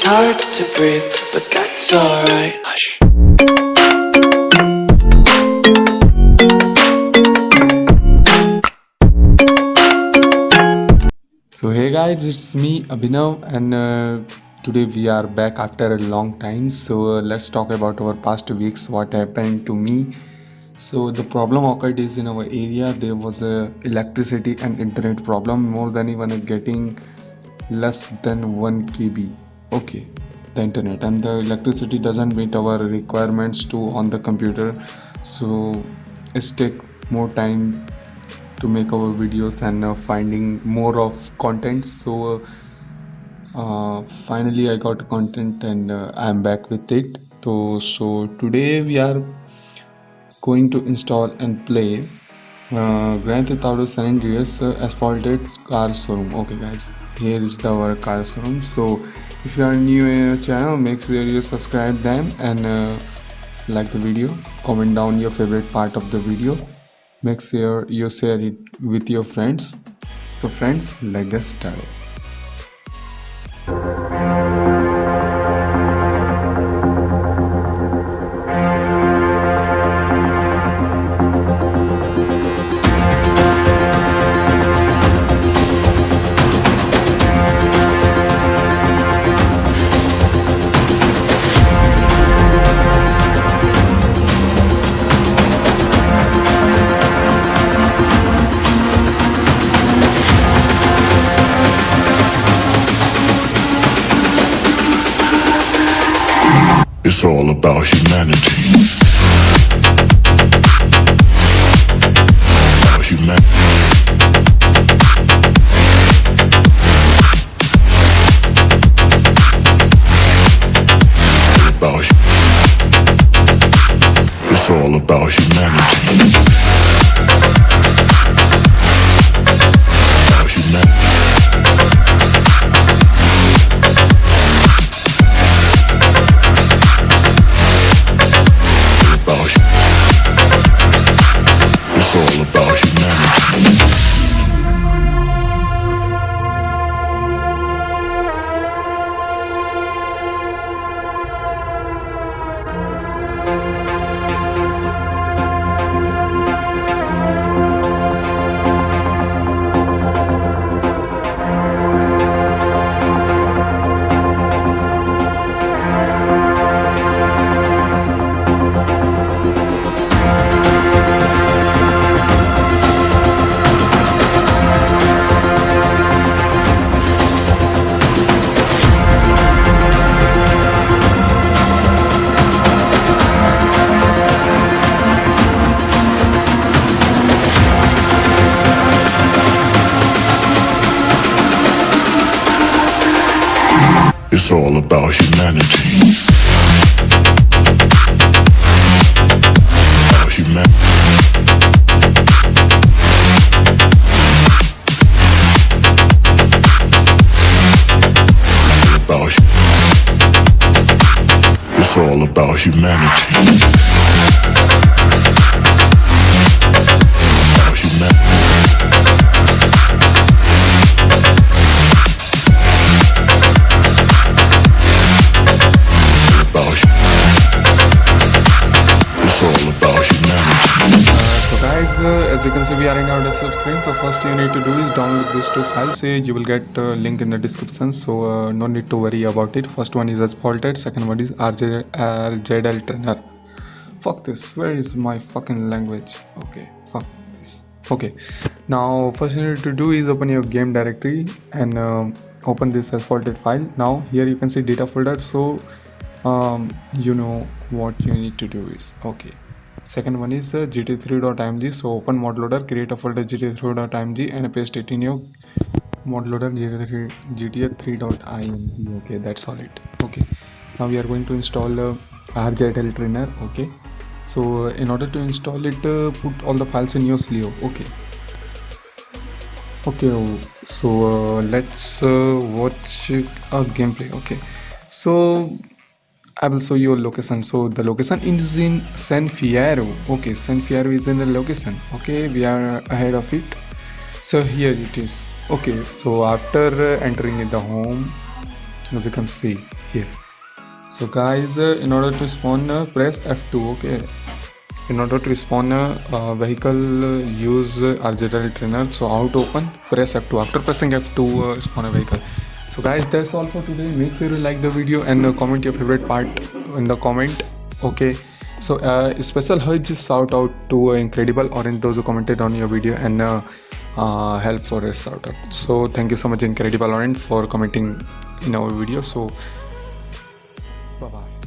it's hard to breathe, but that's alright. Hush. So hey guys, it's me Abhinav and uh, today we are back after a long time. So uh, let's talk about our past weeks, what happened to me. So the problem occurred is in our area there was a electricity and internet problem more than even getting less than 1 KB. Okay, the internet and the electricity doesn't meet our requirements to on the computer. So it's take more time to make our videos and uh, finding more of content. So uh, finally i got content and uh, i'm back with it. So so today we are going to install and play uh, Grand Theft Auto San Andreas uh, asphalted car showroom. Okay guys. Here is the our car showroom. So if you are new in our channel make sure you subscribe them and uh, like the video comment down your favorite part of the video. Make sure you share it with your friends. So friends let's get started It's all about humanity. All about humanity. It's all about humanity. It's all about humanity. Uh, as you can see we are in our desktop screen. So first you need to do is download these two files. Uh, you will get uh, link in the description. So uh, no need to worry about it. First one is asphalted second one is RJ, rjdl trainer fuck this. Where is my fucking language? Okay fuck this. Okay. Now first you need to do is open your game directory and um, open this asphalted file. Now here you can see data folder. So um, you know what you need to do is okay second one is uh, gt3.img so open mod loader create a folder gt3.img and paste it in your mod loader gt3 gta3.img okay that's all it. Okay now we are going to install uh, rjdl trainer. Okay so uh, in order to install it uh, put all the files in your CLEO. Okay. Okay so uh, let's uh, watch a gameplay. Okay so I will show you a location. So the location is in San Fierro. Okay, San Fierro is in the location. Okay, we are ahead of it. So here it is. Okay, so after entering in the home, as you can see here so guys in order to spawn press f2 okay in order to spawn a uh, vehicle use uh, rjl trainer so to open press f2 after pressing f2 uh, spawn a vehicle so guys that's all for today. Make sure you like the video and uh, comment your favorite part in the comment okay? So uh, special huge shout out to uh, incredible orange those who commented on your video and uh, uh, help for a shout out so thank you so much incredible orange for commenting in our video. So bye bye